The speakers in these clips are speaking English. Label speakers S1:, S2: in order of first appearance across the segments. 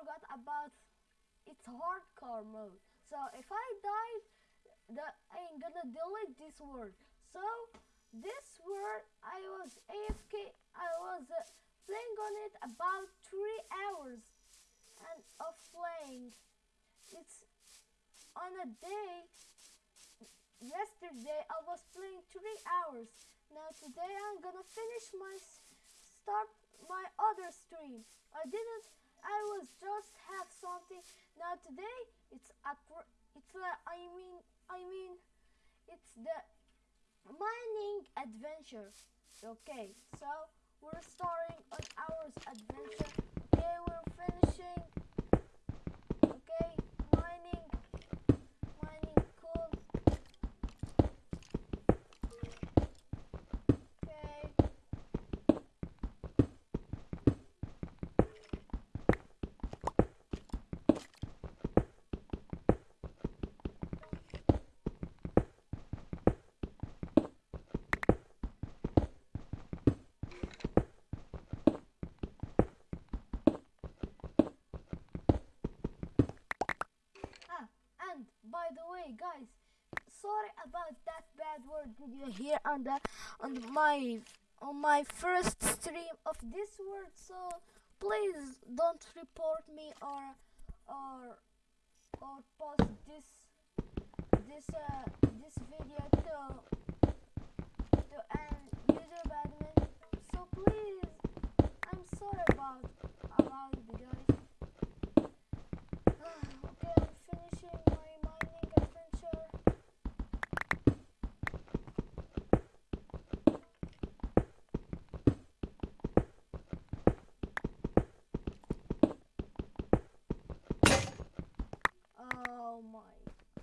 S1: didn't about its hardcore mode. So if I die, the I'm gonna delete this word. So this word I was AFK. I was uh, playing on it about three hours and of playing. It's on a day. Yesterday I was playing three hours. Now today I'm gonna finish my start my other stream. I didn't. I was just have something. Now today it's a it's a, I mean I mean it's the mining adventure. Okay, so we're starting on our adventure. Okay, we're finishing. Okay, mining, mining, cool. Okay. Ah, and by the way, guys, sorry about that bad word did you hear on the on my on my first stream of this word. So please don't report me or or or post this this uh this video to to an YouTube admin. So please, I'm sorry about about it, guys. okay, I'm finishing my mining adventure. Oh my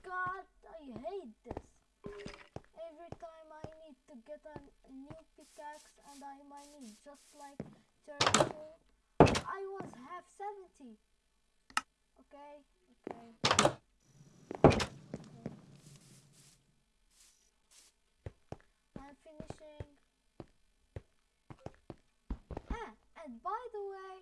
S1: god, I hate this. Every time I need to get a new pickaxe and I might need just like 32, I was half 70. Okay, okay. I'm finishing. Ah, and by the way,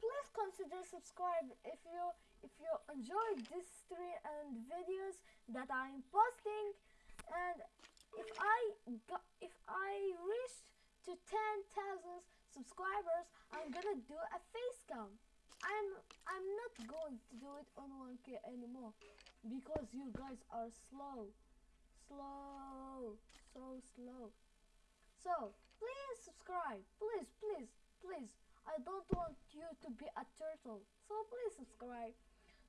S1: please consider subscribe if you if you enjoyed this stream and videos that I'm posting and if I if I reach to 10,000 subscribers I'm gonna do a face cam. I'm I'm not going to do it on 1k anymore because you guys are slow slow so slow. So please subscribe please please please. I don't want you to be a turtle so please subscribe.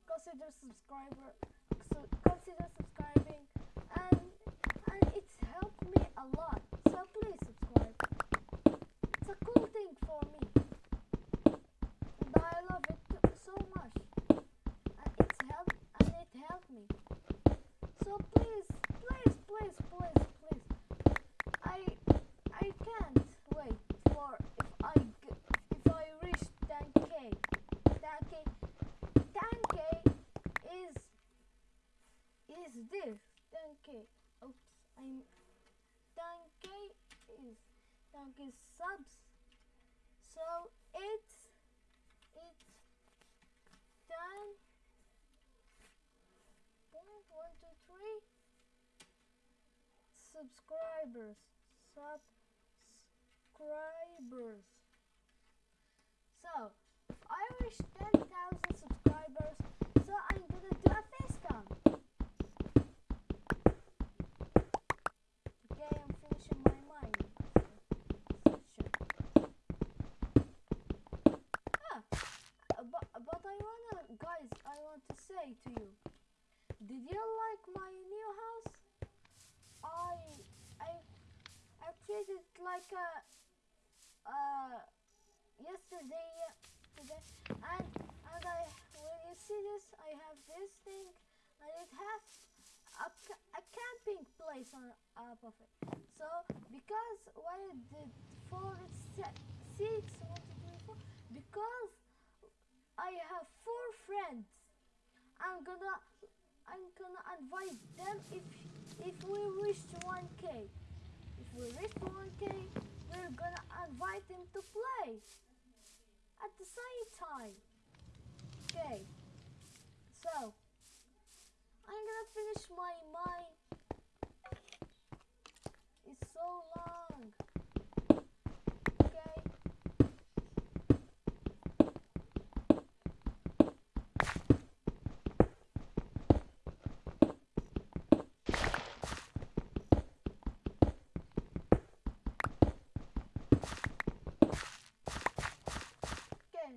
S1: Consider subscriber so consider subscribing and and it's helped me a lot so please subscribe a cool thing for me. And I love it so much and it's helped and it helped me so please please please please please I I can't wait for if I g- if I reach 10k 10k 10k is is this 10k oops I'm 10k is 10k subs. So it's it's 10 point one two three. Subscribers. Subscribers so if I reach 10,000 subscribers so I'm gonna do a face cam okay I'm finishing my mining section ah uh, but, but I wanna guys I want to say to you. Did you like my new house? I I I treated it like a uh yesterday today and and I when you see this I have this thing and it has a, a camping place on top of it. So because why did four four because I have four friends I'm gonna I'm gonna invite them if if we reach 1k. If we reach 1k, we're gonna invite them to play at the same time. Okay, so I'm gonna finish my mine. It's so long. Okay. Okay.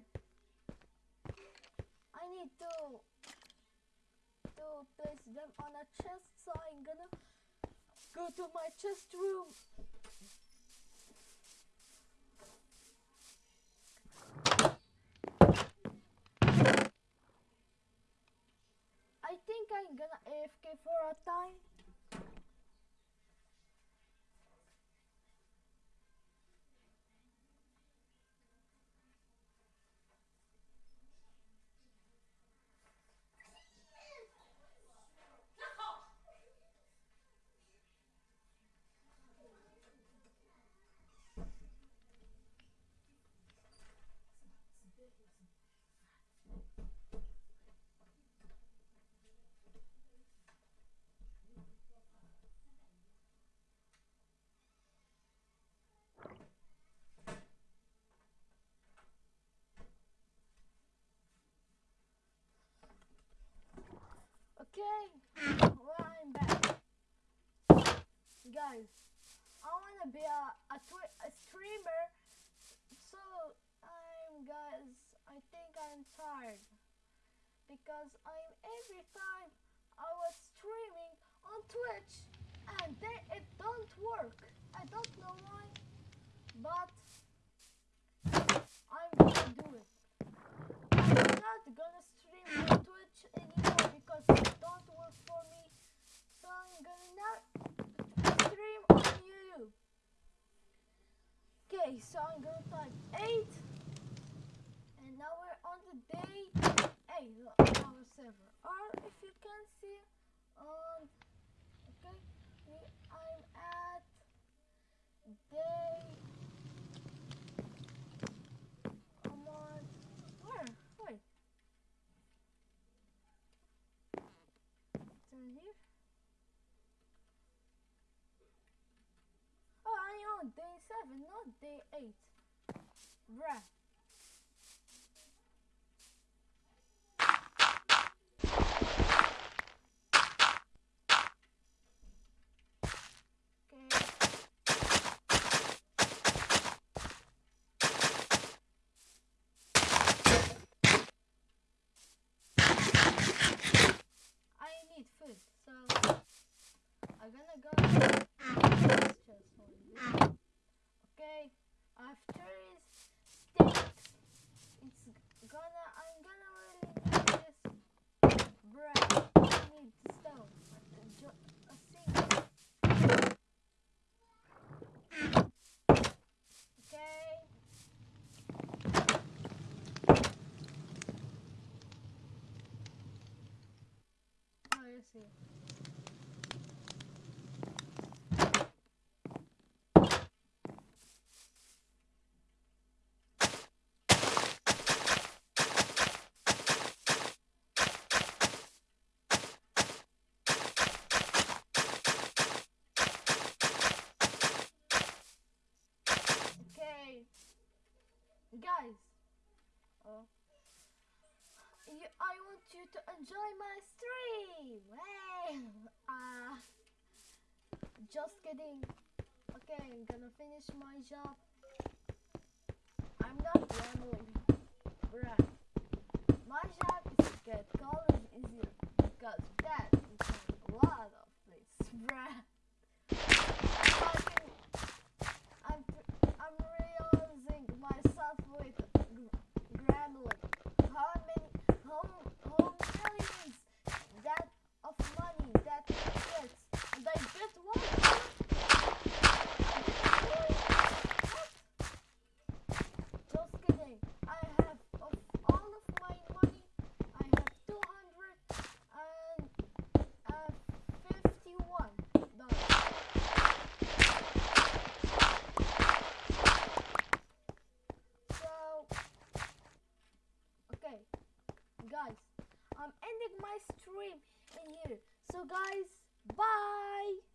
S1: I need to to place them on a chest, so I'm gonna go to my chest room. I think I'm gonna AFK for a time. Okay, well I'm back. Guys, I wanna be a a, a streamer, so I'm guys. I think I'm tired because I'm every time I was streaming on Twitch and then it don't work. I don't know why, but I'm gonna do it. I'm not gonna stream on Twitch anymore because it don't work for me. So I'm gonna now stream on YouTube. Okay, so I'm gonna type 8 and now we're on the day 8 of our server. Or if you can see on okay, I'm at day 7, not day 8. Bruh. Guys. Oh. You, I want you to enjoy my stream. Hey, uh, just kidding. Okay, I'm gonna finish my job. I'm not gambling, bruh. My job is to get college easier because that is a lot of places, bruh. Fucking- I'm I'm realizing myself with gr- Gremlin. How many how how millions that of money that he gets and I get one. I get one. What? Just kidding. I have of all of my money, I have two hundred and my stream in here. So guys bye